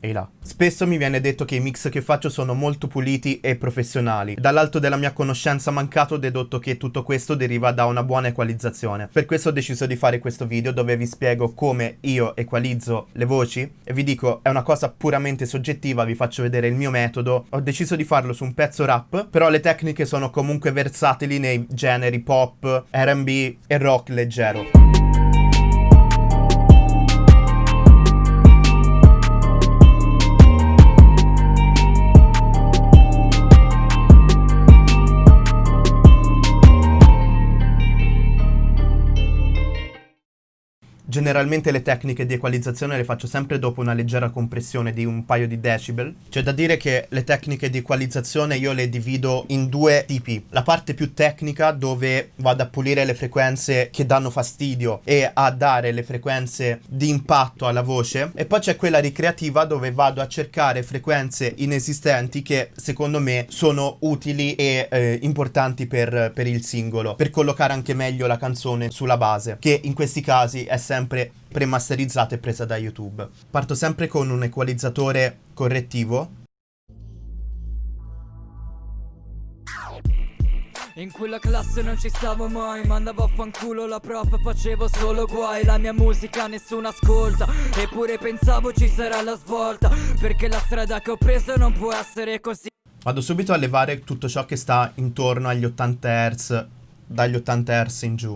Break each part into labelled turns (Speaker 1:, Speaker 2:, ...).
Speaker 1: e là. Spesso mi viene detto che i mix che faccio sono molto puliti e professionali. Dall'alto della mia conoscenza mancato ho dedotto che tutto questo deriva da una buona equalizzazione. Per questo ho deciso di fare questo video dove vi spiego come io equalizzo le voci e vi dico è una cosa puramente soggettiva, vi faccio vedere il mio metodo. Ho deciso di farlo su un pezzo rap, però le tecniche sono comunque versatili nei generi pop, R&B e rock leggero. Generalmente le tecniche di equalizzazione le faccio sempre dopo una leggera compressione di un paio di decibel. C'è da dire che le tecniche di equalizzazione io le divido in due tipi. La parte più tecnica dove vado a pulire le frequenze che danno fastidio e a dare le frequenze di impatto alla voce. E poi c'è quella ricreativa dove vado a cercare frequenze inesistenti che secondo me sono utili e eh, importanti per, per il singolo. Per collocare anche meglio la canzone sulla base. Che in questi casi è sempre sempre premasterizzata e presa da YouTube. Parto sempre con un equalizzatore correttivo.
Speaker 2: In quella classe non ci stavo mai Mandavo a fanculo la prof facevo solo guai La mia musica nessuno ascolta Eppure pensavo ci sarà la svolta Perché la strada che ho preso non può essere così
Speaker 1: Vado subito a levare tutto ciò che sta intorno agli 80 Hz Dagli 80 Hz in giù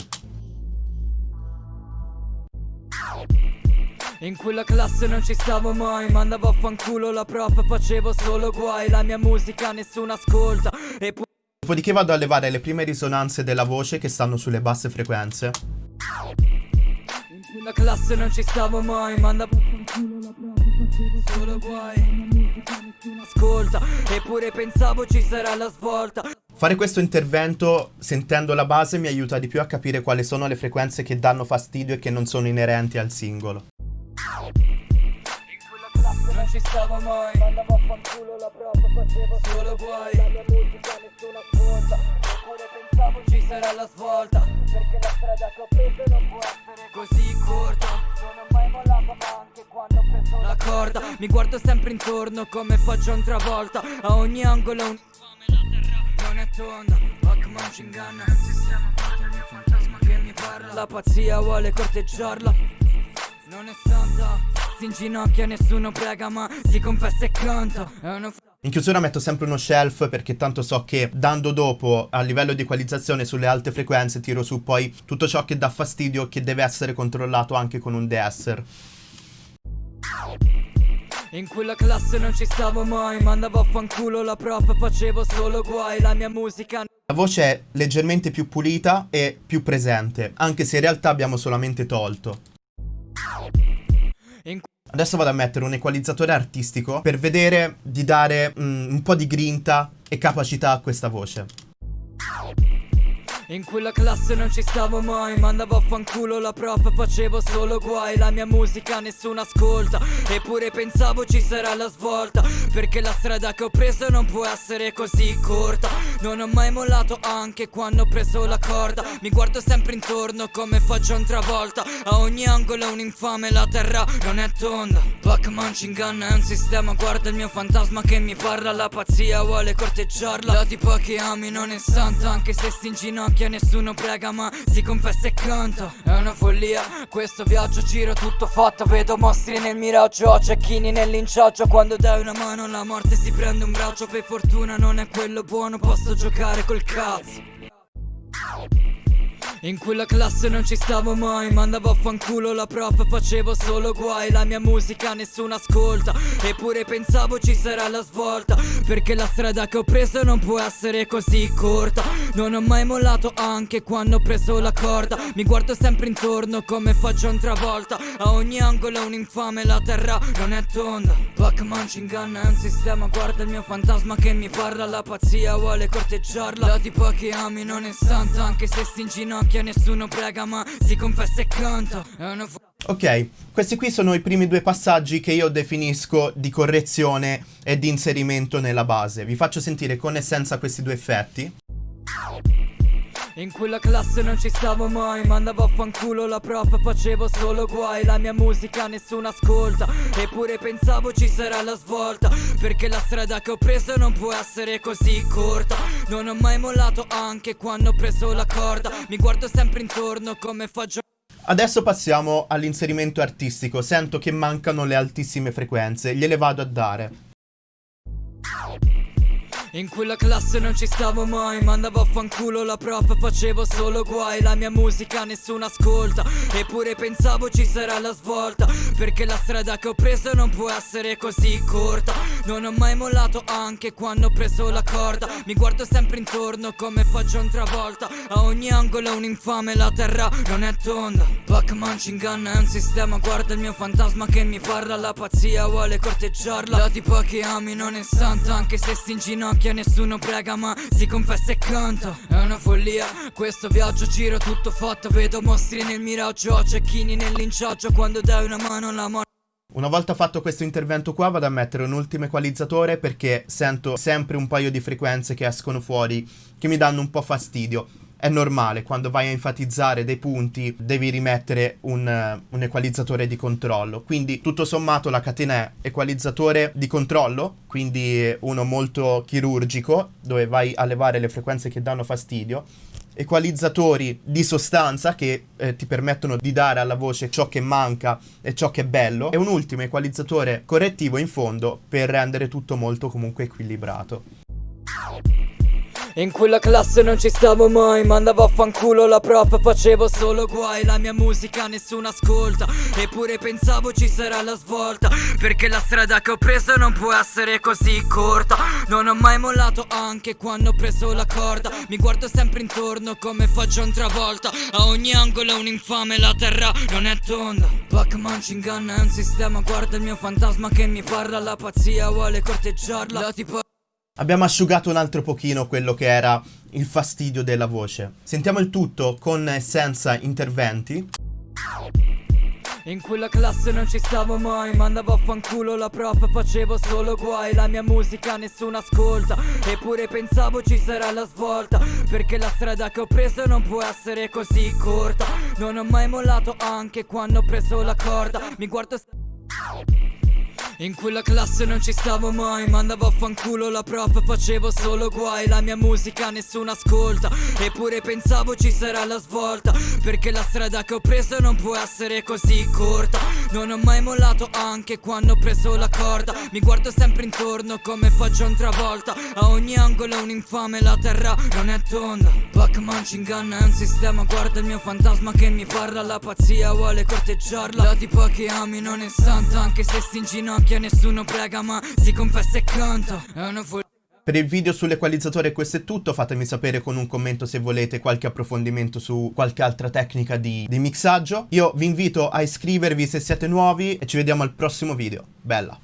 Speaker 2: In quella classe non ci stavo mai Mandavo a fanculo la prof facevo solo guai La mia musica nessuno ascolta. E
Speaker 1: Dopodiché vado a levare le prime risonanze della voce che stanno sulle basse frequenze.
Speaker 2: In quella classe non ci stavo mai Mandavo a fanculo la prof facevo solo guai ascolta. Eppure pensavo ci sarà la svolta.
Speaker 1: Fare questo intervento sentendo la base mi aiuta di più a capire quali sono le frequenze che danno fastidio e che non sono inerenti al singolo
Speaker 2: non ci stavo mai. Mandavo a fanculo la prof, facevo solo guai. La mia musica nessuno ascolta Eppure pensavo ci sarà la svolta. Perché la strada che ho preso non può essere così corta. Non ho mai mollato anche quando ho preso la corda. Mi guardo sempre intorno come faccio un travolta A ogni angolo un non è tonda. Pac-Man ci inganna. Il sistema parte il mio fantasma che mi parla. La pazzia vuole corteggiarla Non è santa si inginocchia nessuno prega ma si confessa e canta
Speaker 1: in chiusura metto sempre uno shelf perché tanto so che dando dopo a livello di equalizzazione sulle alte frequenze tiro su poi tutto ciò che dà fastidio che deve essere controllato anche con un deesser.
Speaker 2: In quella classe non ci stavo mai Mandavo a fanculo la prof facevo solo guai La mia musica
Speaker 1: La voce è leggermente più pulita e più presente Anche se in realtà abbiamo solamente tolto Adesso vado a mettere un equalizzatore artistico per vedere di dare mm, un po' di grinta e capacità a questa voce.
Speaker 2: In quella classe non ci stavo mai Mandavo a fanculo la prof facevo solo guai La mia musica nessuno ascolta Eppure pensavo ci sarà la svolta Perché la strada che ho preso non può essere così corta Non ho mai mollato anche quando ho preso la corda Mi guardo sempre intorno come faccio un travolta A ogni angolo un infame la terra non è tonda. Pac-Man ci inganna è un sistema Guarda il mio fantasma che mi parla La pazzia vuole corteggiarla La tipa che ami non è santa Anche se sti ginocchia nessuno prega ma si confessa e canta È una follia questo viaggio giro tutto fatto. Vedo mostri nel miraggio, cecchini nell'inciaggio. Quando dai una mano la morte si prende un braccio. Per fortuna non è quello buono posso giocare col cazzo in quella classe non ci stavo mai Mandavo a fanculo la prof facevo solo guai La mia musica nessuno ascolta Eppure pensavo ci sarà la svolta Perché la strada che ho preso non può essere così corta. Non ho mai mollato anche quando ho preso la corda Mi guardo sempre intorno come faccio un travolta A ogni angolo un infame la terra non è tonda Pac-Man ci inganna è Guarda il mio fantasma che mi parla La pazzia vuole corteggiarla La tipa che ami non è santa Anche se sti in ginocchio che nessuno prega ma si confessa e canta
Speaker 1: Ok, questi qui sono i primi due passaggi che io definisco di correzione e di inserimento nella base. Vi faccio sentire con e senza questi due effetti.
Speaker 2: In quella classe non ci stavo mai Mandavo a fanculo la prof Facevo solo guai La mia musica nessuno ascolta Eppure pensavo ci sarà la svolta Perché la strada che ho preso non può essere così corta Non ho mai mollato anche quando ho preso la corda Mi guardo sempre intorno come faccio
Speaker 1: Adesso passiamo all'inserimento artistico. Sento che mancano le altissime frequenze, gliele vado a dare.
Speaker 2: In quella classe non ci stavo mai Mandavo a fanculo la prof Facevo solo guai La mia musica nessuno ascolta Eppure pensavo ci sarà la svolta Perché la strada che ho preso non può essere così corta. Non ho mai mollato anche quando ho preso la corda Mi guardo sempre intorno come faccio un travolta A ogni angolo un infame La terra non è tonda. Pac-Man ci inganna è un sistema Guarda il mio fantasma che mi parla La pazzia vuole corteggiarla. La tipa che ami non è santa Anche se sti in ginocchio che nessuno prega ma si confessa e canta È una follia, questo viaggio giro tutto fatto. Vedo mostri nel miraggio, cecchini nell'inciaggio Quando dai una mano alla morte
Speaker 1: una volta fatto questo intervento qua vado a mettere un ultimo equalizzatore perché sento sempre un paio di frequenze che escono fuori che mi danno un po' fastidio è normale, quando vai a enfatizzare dei punti devi rimettere un, un, equalizzatore di controllo. Quindi tutto sommato la catena è equalizzatore di controllo, quindi uno molto chirurgico, dove vai a levare le frequenze che danno fastidio. Equalizzatori di sostanza che eh, ti permettono di dare alla voce ciò che manca e ciò che è bello. E un ultimo equalizzatore correttivo in fondo per rendere tutto molto comunque equilibrato.
Speaker 2: In quella classe non ci stavo mai Mandavo a fanculo la prof Facevo solo guai La mia musica nessuno ascolta Eppure pensavo ci sarà la svolta Perché la strada che ho preso non può essere così corta Non ho mai mollato anche quando ho preso la corda Mi guardo sempre intorno come faccio un travolta A ogni angolo è un infame La terra non è tonda. Pac-Man ci inganna è un sistema Guarda il mio fantasma che mi parla La pazzia vuole corteggiarla La tipo
Speaker 1: Abbiamo asciugato un altro pochino quello che era il fastidio della voce. Sentiamo il tutto con e senza interventi.
Speaker 2: In quella classe non ci stavo mai Mandavo a fanculo la prof Facevo solo guai La mia musica nessuno ascolta Eppure pensavo ci sarà la svolta Perché la strada che ho preso non può essere così corta Non ho mai mollato anche quando ho preso la corda Mi guardo in quella classe non ci stavo mai Mandavo a fanculo la prof Facevo solo guai La mia musica nessuno ascolta. Eppure pensavo ci sarà la svolta Perché la strada che ho preso non può essere così corta. Non ho mai mollato anche quando ho preso la corda Mi guardo sempre intorno come faccio un travolta A ogni angolo un infame La terra non è tonda. Pac-Man ci inganna è un sistema Guarda il mio fantasma che mi parla La pazzia vuole corteggiarla. La tipa che ami non è santa Anche se sti ginocchia nessuno prega ma si confessa e canta È una
Speaker 1: per il video sull'equalizzatore questo è tutto, fatemi sapere con un commento se volete qualche approfondimento su qualche altra tecnica di, di mixaggio. Io vi invito a iscrivervi se siete nuovi e ci vediamo al prossimo video. Bella!